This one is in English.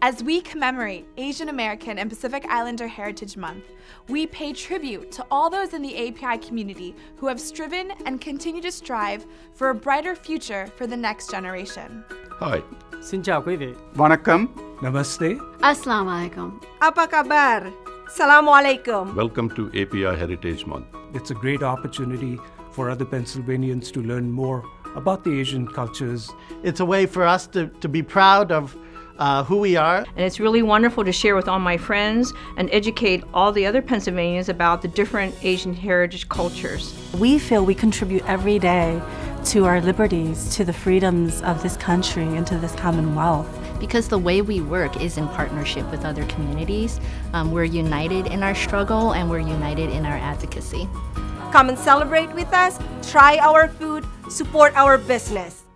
As we commemorate Asian American and Pacific Islander Heritage Month, we pay tribute to all those in the API community who have striven and continue to strive for a brighter future for the next generation. Hi, Xin chào quý vị. Vanakkam. Namaste. Assalamu alaikum. Apa kabar? Salamu alaikum. welcome to API Heritage Month. It's a great opportunity for other Pennsylvanians to learn more about the Asian cultures. It's a way for us to, to be proud of uh, who we are. And it's really wonderful to share with all my friends and educate all the other Pennsylvanians about the different Asian heritage cultures. We feel we contribute every day to our liberties, to the freedoms of this country, and to this commonwealth. Because the way we work is in partnership with other communities, um, we're united in our struggle and we're united in our advocacy. Come and celebrate with us, try our food, support our business.